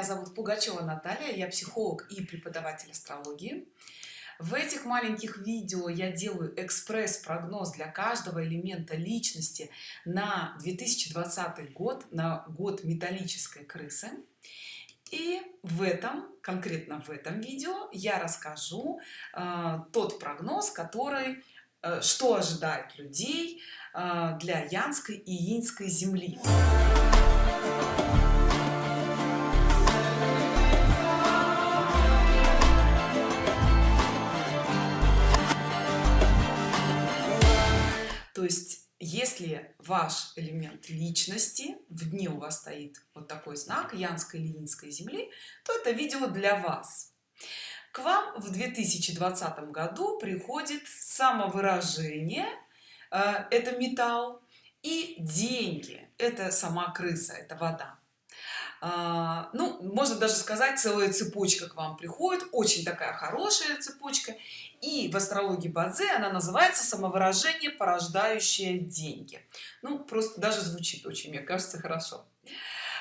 меня зовут Пугачева Наталья я психолог и преподаватель астрологии. В этих маленьких видео я делаю экспресс-прогноз для каждого элемента личности на 2020 год на год металлической крысы. И в этом конкретно в этом видео я расскажу э, тот прогноз который э, что ожидает людей э, для янской и инской земли если ваш элемент личности в дне у вас стоит вот такой знак янской ленинской земли то это видео для вас. К вам в 2020 году приходит самовыражение э, это металл и деньги это сама крыса это вода ну можно даже сказать целая цепочка к вам приходит очень такая хорошая цепочка. И в астрологии бадзе она называется самовыражение порождающее деньги ну просто даже звучит очень мне кажется хорошо.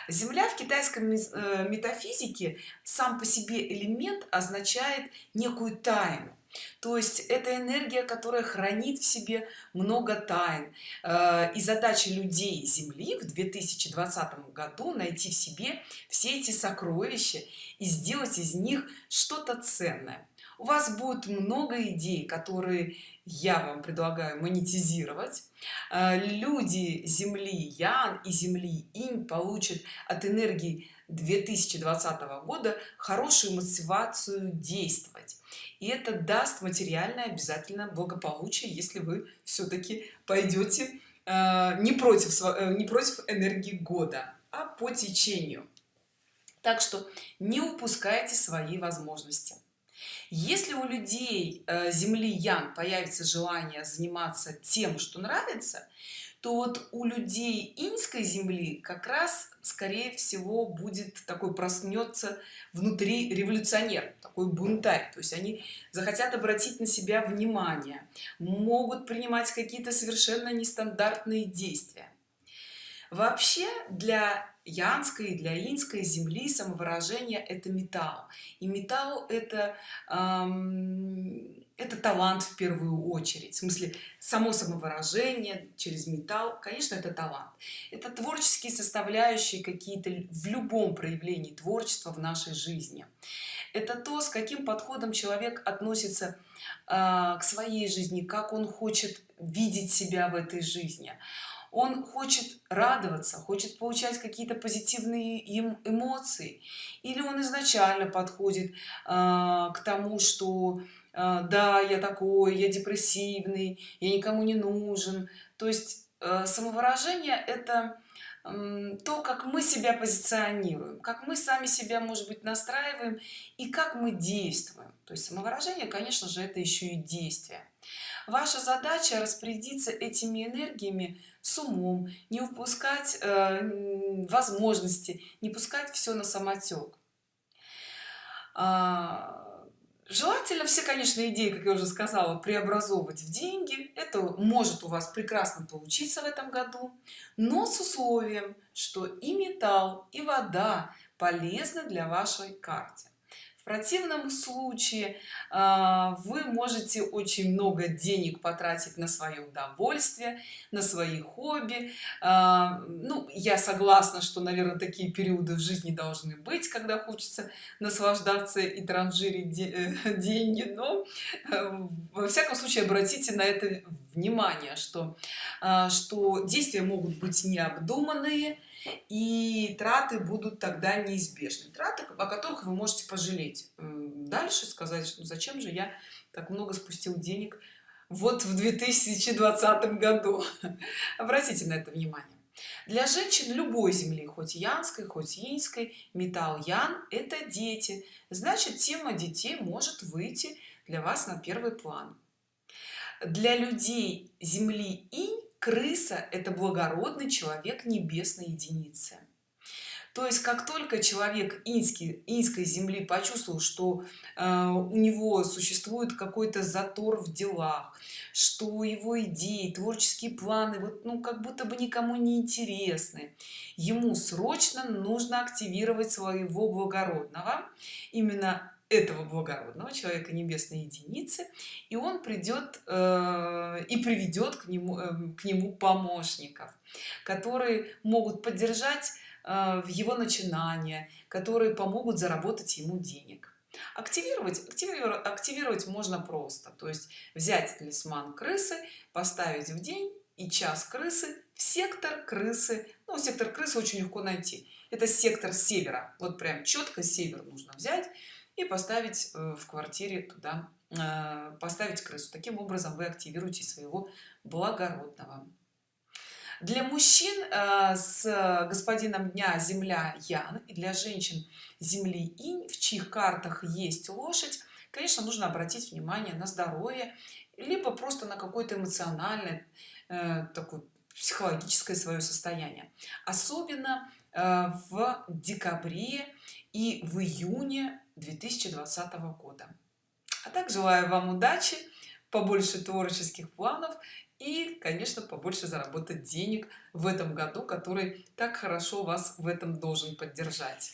Земля в китайском э, метафизике сам по себе элемент означает некую тайну то есть это энергия которая хранит в себе много тайн. Э, и задача людей земли в 2020 году найти в себе все эти сокровища и сделать из них что-то ценное. У вас будет много идей которые я вам предлагаю монетизировать. Э, люди земли ян и земли инь получат от энергии 2020 года хорошую мотивацию действовать. И это даст материальное обязательно благополучие если вы все-таки пойдете э, не против э, не против энергии года а по течению. Так что не упускайте свои возможности если у людей э, земли ян появится желание заниматься тем что нравится то вот у людей инской земли как раз скорее всего будет такой проснется внутри революционер такой бунтарь. То есть они захотят обратить на себя внимание могут принимать какие-то совершенно нестандартные действия. Вообще для янской для инской земли самовыражение это металл. И металл это эм, это талант в первую очередь. В смысле само самовыражение через металл конечно это талант. Это творческие составляющие какие-то в любом проявлении творчества в нашей жизни. Это то с каким подходом человек относится э, к своей жизни как он хочет видеть себя в этой жизни он хочет радоваться хочет получать какие-то позитивные им эмоции. Или он изначально подходит э, к тому что э, да я такой я депрессивный я никому не нужен то есть э, самовыражение это то как мы себя позиционируем как мы сами себя может быть настраиваем и как мы действуем. То есть самовыражение конечно же это еще и действие ваша задача распорядиться этими энергиями с умом не упускать э, возможности не пускать все на самотек а, желательно все конечно идеи как я уже сказала преобразовывать в деньги. Это может у вас прекрасно получиться в этом году но с условием что и металл и вода полезны для вашей карте противном случае а, вы можете очень много денег потратить на свое удовольствие на свои хобби. А, ну я согласна что наверное такие периоды в жизни должны быть когда хочется наслаждаться и транжирить э, деньги но э, во всяком случае обратите на это внимание что а, что действия могут быть необдуманные и траты будут тогда неизбежны. Траты о которых вы можете пожалеть. Дальше сказать что зачем же я так много спустил денег вот в 2020 году? Обратите на это внимание. Для женщин любой земли хоть янской хоть инской металл ян это дети. Значит тема детей может выйти для вас на первый план. Для людей земли инь крыса это благородный человек небесной единицы. То есть как только человек инский инской земли почувствовал что э, у него существует какой-то затор в делах что его идеи творческие планы вот ну как будто бы никому не интересны ему срочно нужно активировать своего благородного. Именно этого благородного человека небесной единицы и он придет э, и приведет к нему э, к нему помощников которые могут поддержать э, в его начинания которые помогут заработать ему денег. Активировать активировать, активировать можно просто. То есть взять талисман крысы поставить в день и час крысы в сектор крысы. Ну сектор крысы очень легко найти. Это сектор севера. Вот прям четко север нужно взять и поставить э, в квартире туда э, поставить крысу. Таким образом вы активируете своего благородного. Для мужчин э, с господином дня земля ян и для женщин земли инь в чьих картах есть лошадь конечно нужно обратить внимание на здоровье либо просто на какое-то эмоциональное такое психологическое свое состояние. Особенно в декабре и в июне 2020 года. А так желаю вам удачи побольше творческих планов и конечно побольше заработать денег в этом году который так хорошо вас в этом должен поддержать